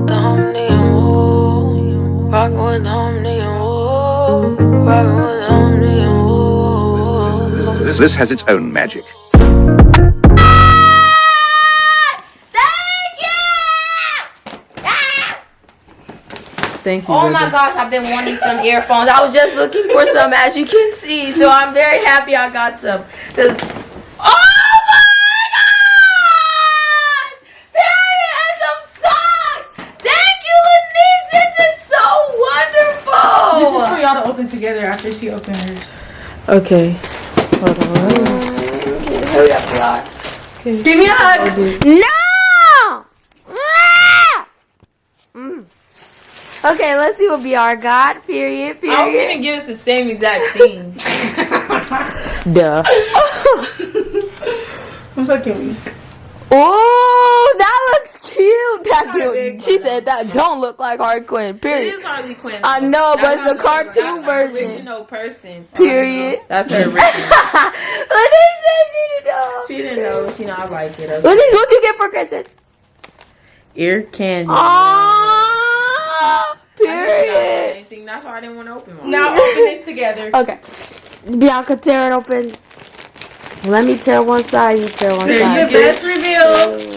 with the home nigga, whoa. Rockin' with the home nigga, whoa. Rockin' with the home nigga, whoa. This, this has its own magic. Thank you. Oh River. my gosh, I've been wanting some earphones. I was just looking for some, as you can see. So I'm very happy I got some. Cause, oh my god! Period and some socks. Thank you, Lenise. This is so This is for wonderful. y'all to open together after she opens hers. Okay. Hold on. Hurry up, y'all. Give me a hug. No! Ah! Mm. Okay, let's see what BR got. Period. period. I'm gonna give us the same exact thing. Duh. I'm fucking weak. Oh, that looks cute. That Kinda dude. big, She said that don't look like Harley Quinn. Period. is Harley Quinn. I though. know, but That's it's a how she- cartoon that's her version. Original person. Period. That's her original. Lenise said she didn't know. she didn't know. She know I like it. Okay. Lenise, what you get for Christmas? Ear candy. Ah, I knew period. anything. That's why I didn't want to open one. Now open this together. Okay. Bianca, tear it open. Let me tear one side, you tear one Here you side. go. best reveal.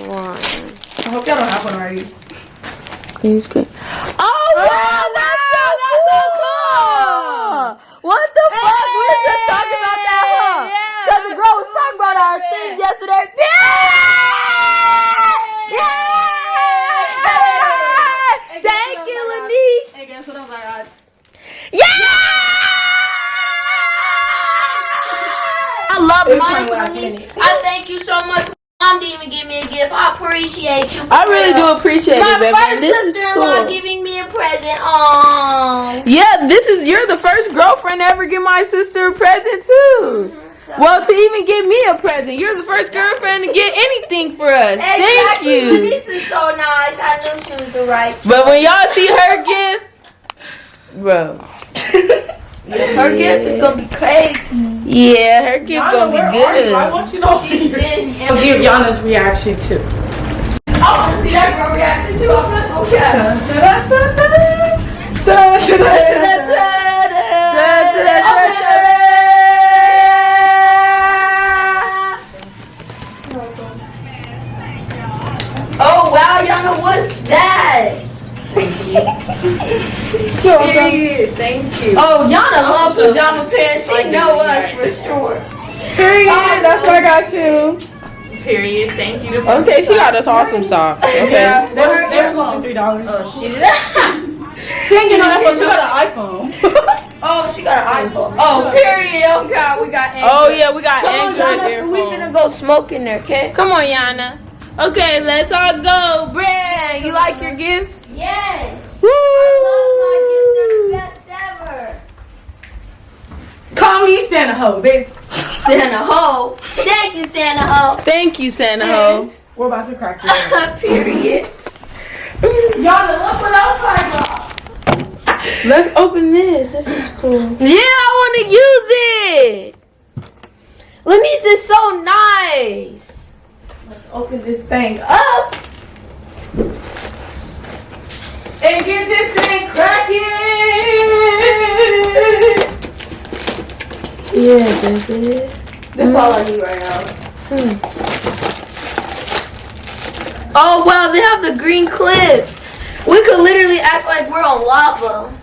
Tear One. I hope y'all don't have one already. Green screen. Oh, wow, that's so cool! What the fuck? We were just talking about that, huh? Because the girl was talking about our thing yesterday. Yeah! yeah! Thank you, Lenise. Hey, guess what else I got? Yeah! I love It was money, my I thank you so much. Mom didn't even give me a gift. I appreciate you. for I really real. do appreciate My it, baby. first This is sister-in-law cool. giving me a present. Oh. Yeah, this is you're the first girlfriend to ever give my sister a present too. Mm-hmm, well, to even give me a present, you're the first girlfriend to get anything for us. Thank Exactly. you. This is so nice. I knew she was the right. But when y'all see her gift, bro, Her gift is gonna be crazy. yeah, her gift Yana, gonna be good. I want you to open She's yours. been. I'll give Yana's reaction too. I want to see that girl reaction too. I'm not gonna. Oh wow, Yana, what's that? Period. Thank you. Oh, Yana loves pajama pants. She know us for sure. Period. That's what I got you. Period. Thank you. Okay, she got us awesome socks. Okay. Yeah, they was, they was only three dollars. Oh, she She ain't getting no iPhone. She got an iPhone. Oh, she got an iPhone. Oh, period. Oh God, we got. Oh yeah, we got Come on, Android Yana, we gonna go smoke in there, okay? Come on, Yana. Okay, let's all go. Brand, you like your gifts? Yes. Woo! I love my gifts. They're the best ever. Call me Santa Ho, bitch. Santa Ho. Thank you, Santa Ho. Thank you, Santa Ho. We're about to crack this. period. Yana, look what else I got. Let's open this. This is cool. Yeah, I want to use it. Lenise is so nice. Let's open this thing up. And get this thing cracking. Yeah, baby. That's all I need right now. Oh wow, they have the green clips. We could literally act like we're on lava.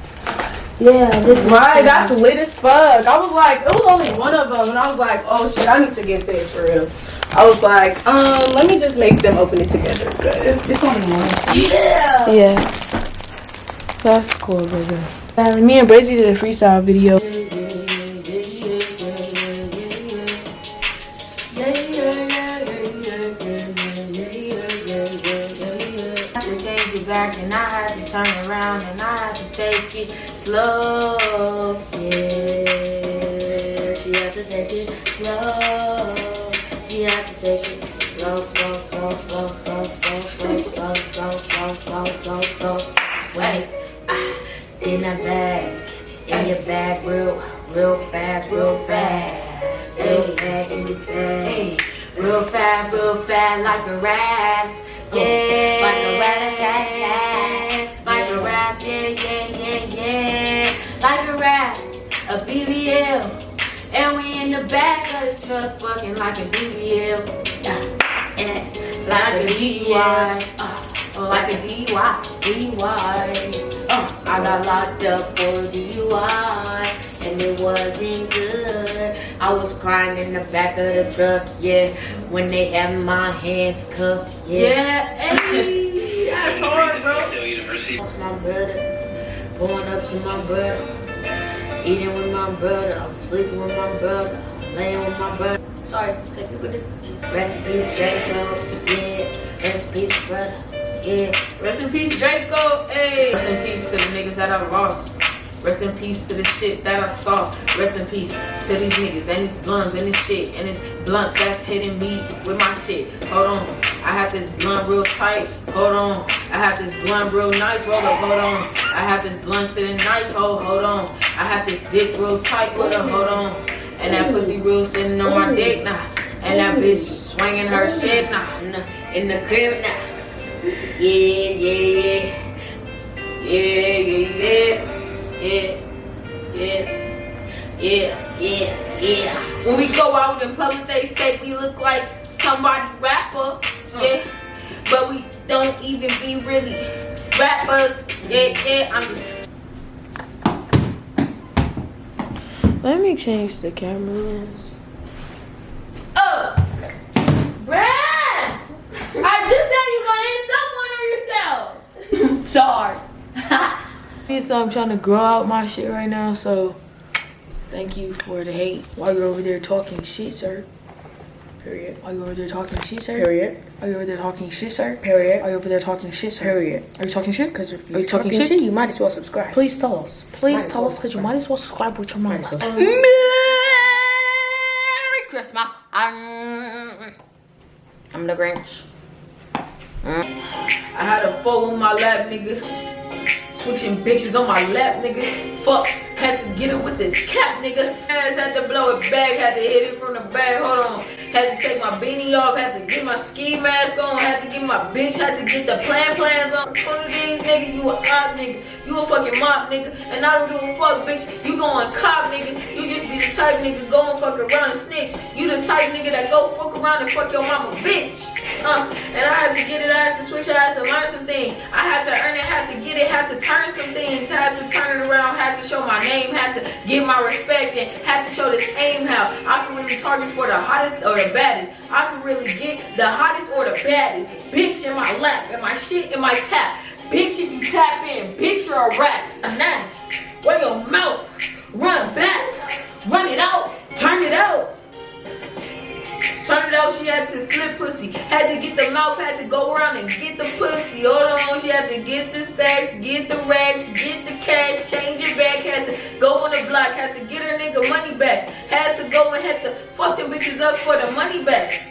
Yeah, this is Right, that's lit as fuck. I was like, it was only one of them, and I was like, oh shit, I need to get this for real. I was like, um, let me just make them open it together. But it's, it's only one. Yeah. Yeah. That's cool, baby. Uh, me and Brazy did a freestyle video. real fast. Hey, hey, real fast, real fast, like a rat. Yeah, like a rat. Like a rat, yeah, yeah, yeah, yeah. Like a rat, a BBL. And we in the back of the truck, fucking like a BBL. Yeah, yeah. Like a DUI. Like a DUI, uh, DUI. Uh, I got locked up for DUI. And it wasn't good. I was crying in the back of the truck, yeah. When they had my hands cuffed, yeah. Yeah, hey, that's hard, bro. Lost my brother, going up to my brother, eating with my brother, I'm sleeping with my brother, laying with my brother. Sorry, technical difficulties. Rest in peace, Draco, yeah. Rest in peace, brother, yeah. Rest in peace, Draco. Hey. Rest in peace to the niggas that I lost. Rest in peace to the shit that I saw. Rest in peace to these niggas and these blunts and this shit and this blunts that's hitting me with my shit. Hold on. I have this blunt real tight. Hold on. I have this blunt real nice. Roll up. Hold on. I have this blunt sitting nice. Hold, hold on. I have this dick real tight with her. Hold on. And that pussy real sitting on my dick now. And that bitch swinging her shit now. The, in the crib now. Yeah, yeah, yeah. Yeah, yeah, yeah. Yeah, yeah, yeah, yeah, yeah. When we go out in public, they say we look like somebody rapper. Yeah. But we don't even be really rappers. Yeah, yeah. I'm just Let me change the camera uh, lens. Oh, Brad! I just said you gonna hit someone or yourself. Sorry. so I'm trying to grow out my shit right now, so thank you for the hate. While you're over there talking shit, sir. Period. Are you over there talking shit, sir? Period. Are you over there talking shit, sir? Period. Are you over there talking shit, sir? Period. Are you talking shit? Because if you're talking, shit, you might as well subscribe. Please tell us. Please tell us because you might as well subscribe with your mama. Merry Christmas. Um, I'm the Grinch. I had a fool on my lap, nigga. Switching bitches on my lap, nigga. Fuck. Had to get it with this cap, nigga. Ass had to blow it back. Had to hit it from the back. Hold on. Had to take my beanie off. Had to get my ski mask on. Had to get my bitch. Had to get the plan plans on. One of nigga. You a op, nigga. You a fucking mop, nigga. And I don't give a fuck, bitch. You going cop, nigga. You just be the type nigga go and fuck around and snitch. You the type nigga that go fuck around and fuck your mama, bitch. Uh, and I had to get it. I had to switch it. I had to learn some things. I had to earn it. Had to get it. Had to turn some things. Had to turn it around. Had to show my name. Had to get my respect and had to show this aim how I can really target for the hottest or the baddest. I can really get the hottest or the baddest. Bitch in my lap and my shit in my tap. Bitch, if you tap in, bitch, you're a rat. A nine. Where your mouth? Run back. Run it out. Turn it out. Turn it out, she had to flip pussy. Had to get the mouth, had to go around and get the pussy. Hold on, she had to get the stacks, get the racks, get the cash, change it back. Had to go on the block, had to get her nigga money back. Had to go and had to fuck them bitches up for the money back.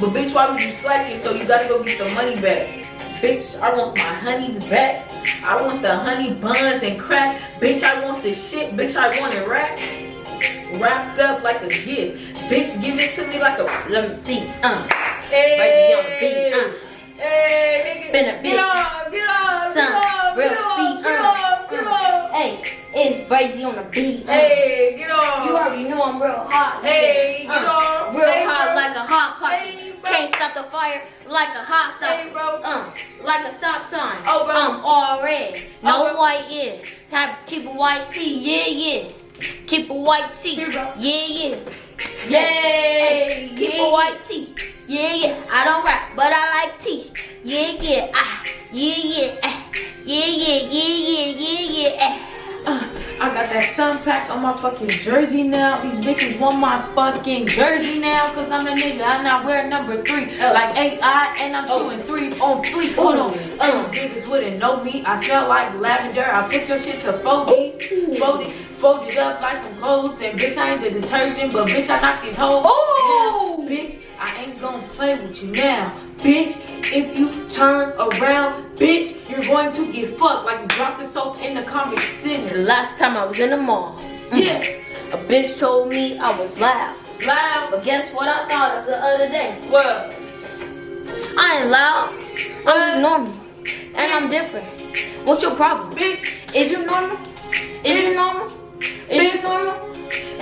But bitch, why would you slack it? So you gotta go get the money back. Bitch, I want my honeys back. I want the honey buns and crack. Bitch, I want the shit. Bitch, I want it wrapped. Wrapped up like a gift. Bitch, give it to me like a. Let me see. Uh, Hey, Right on the beat, uh. hey, nigga. Been a Get bit. on, get on, Son, get on, real get on, speed, get uh, get on. hey, it's crazy on the beat. Uh, Hey, get on. You already know I'm real hot. nigga. Hey, get uh, on. Real Hey, hot bro. like a hot Hey, pocket. bro. Can't stop the fire like a hot stop. Hey, bro. Uh, like a stop sign. Oh, bro. I'm all red. No Oh, bro. white, yeah. Type keep a white tee, yeah, yeah. Keep a white tee, yeah, yeah. Yay, Keep yeah. a white tee. Yeah, yeah. I don't rap, but I like tea. Yeah, yeah. Ah, yeah, yeah. Ah. Yeah, yeah, yeah, yeah, yeah, yeah. Ah. Uh, I got that sun pack on my fucking jersey now. These bitches want my fucking jersey now. Cause I'm a nigga. I now wear number three. Like AI and I'm Oh. shooting threes on fleek. Hold on. And these niggas wouldn't know me. I smell like lavender. I put your shit to fold Fold it, fold it up like some clothes. And bitch, I ain't the detergent, but bitch, I knock these hoes. Oh. down. Bitch, I ain't gonna play with you now. Bitch, if you turn around, bitch, you're going to get fucked like you dropped the soap in the comic center. The last time I was in the mall, mm-hmm. Yeah. a bitch told me I was loud. Loud. But guess what I thought of the other day? What? I ain't loud. I'm just normal. And I'm different. What's your problem? Bitch. Is you normal? Is you Bitch. normal? You Bitch. Normal?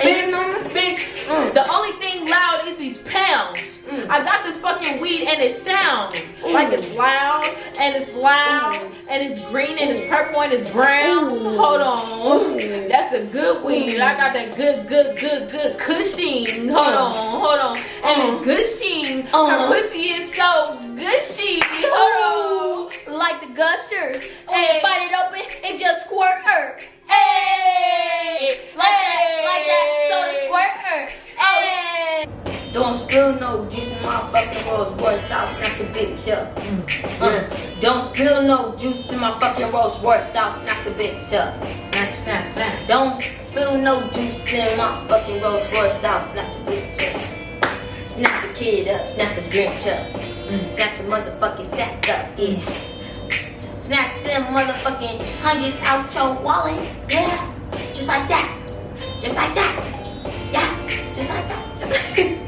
you know me? bitch. Mm. The only thing loud is these pounds. Mm. I got this fucking weed and it sounds like it's loud and it's loud and it's green and it's purple and it's brown. Hold on. That's a good weed. I got that good, good, good, good cushion. Hold on, hold on. And it's gushing. Her Uh-huh. pussy is so gushy. Hold on. Like the gushers. Hey. Hey, bite it open and just squirt her. Hey, like that, like that soda squirter. Hey. Don't spill no juice in my fucking Rolls Royce. I'll snatch a bitch up. Uh, don't spill no juice in my fucking Rolls Royce. I'll snatch a bitch up. Snatch, snatch, snatch. Don't spill no juice in my fucking Rolls Royce. I'll snatch a bitch up. Snatch a kid up, snatch a bitch up. Mm, Snatch a motherfucking stack up, yeah. Snatch them motherfucking hundreds out your wallet, yeah. Just like that. Just like that. Yeah. Just like that. Just like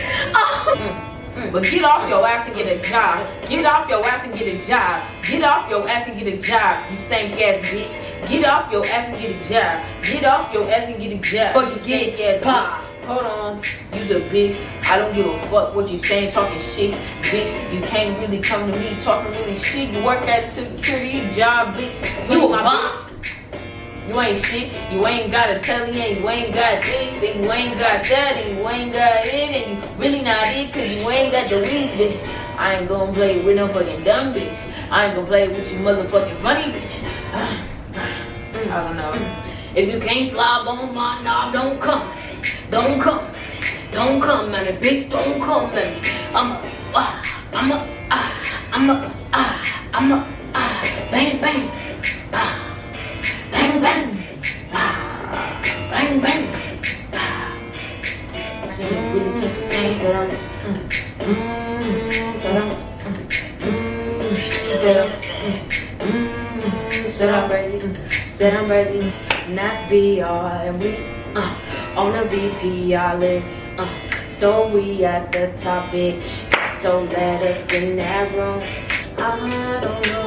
oh. Mm, mm. But get off your ass and get a job. Get off your ass and get a job. Get off your ass and get a job, you stank ass bitch. Get off your ass and get a job. Get off your ass and get a job. Fuck you, stank get ass pop. bitch. Hold on, you's a bitch. I don't give a fuck what you saying, talking shit, bitch. You can't really come to me talking really shit. You work at a security job, bitch. You ain't a my bitch. You ain't shit. You ain't got a telly and you ain't got this and you ain't got that and you ain't got it and you really not it cause you ain't got the weed. I ain't gonna play with no fucking dumb bitch. I ain't gonna play with you motherfucking funny bitches. I don't know. If you can't slob on my knob, don't come. Don't come. Don't come at bitch. Don't come at. I'm a, ah, I'm a, ah, I'm a, ah, I'm a, ah, bang, bang, sit down, Brazy, sit down, Brazy. And that's BR, and we uh, on the VPR list. Uh, so we at the top, bitch. So let us in that room. I don't know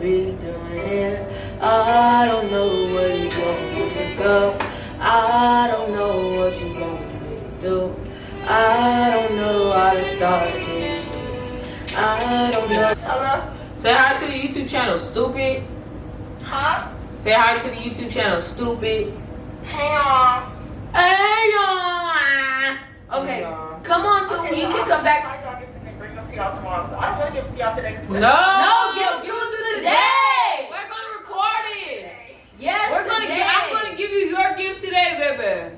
be doing here. I don't know where you want me to go. I don't know what you want me to do. I don't know how to start this shit. I don't know. Hello? Say hi to the YouTube channel, stupid. Huh? Say hi to the YouTube channel, stupid. Hang on. Hey, y'all. Okay, come on, so you can come back. Bring them to y'all tomorrow. So I don't want to give them to y'all today. No, No, give it to give us it today. We're gonna record it. Yes, We're gonna today. get. I'm gonna give you your gift today, baby.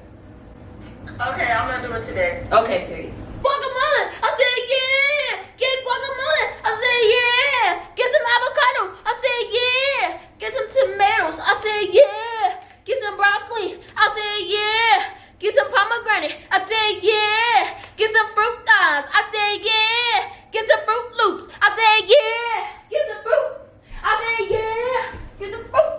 Okay, I'm gonna do it today. Okay, period. Guacamole. I said yeah. Get guacamole. I said yeah. Get some avocado. I said yeah. Get some tomatoes. I said yeah. Get some broccoli. I said yeah. Get some pomegranate. I said yeah. Get some fruit thighs. I said yeah. Get some fruit loops. I said yeah. Get some fruit. I said yeah. Get some fruit.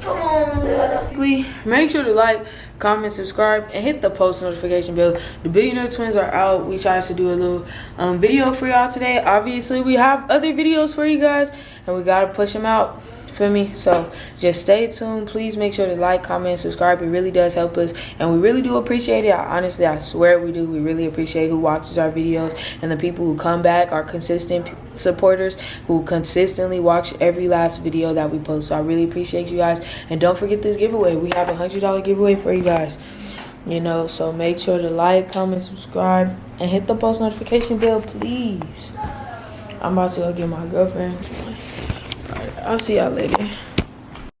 Come on, Dada. Please make sure to like, comment, subscribe, and hit the post notification bell. The Billionaire Twins are out. We tried to do a little um, video for y'all today. Obviously, we have other videos for you guys, and we gotta push them out. Feel me? So just stay tuned. Please make sure to like, comment, subscribe. It really does help us, and we really do appreciate it. I, honestly, I swear we do. We really appreciate who watches our videos and the people who come back, our consistent supporters who consistently watch every last video that we post. So I really appreciate you guys. And don't forget this giveaway. We have a hundred dollar giveaway for you guys. You know, so make sure to like, comment, subscribe, and hit the post notification bell, please. I'm about to go get my girlfriend. I'll see y'all later.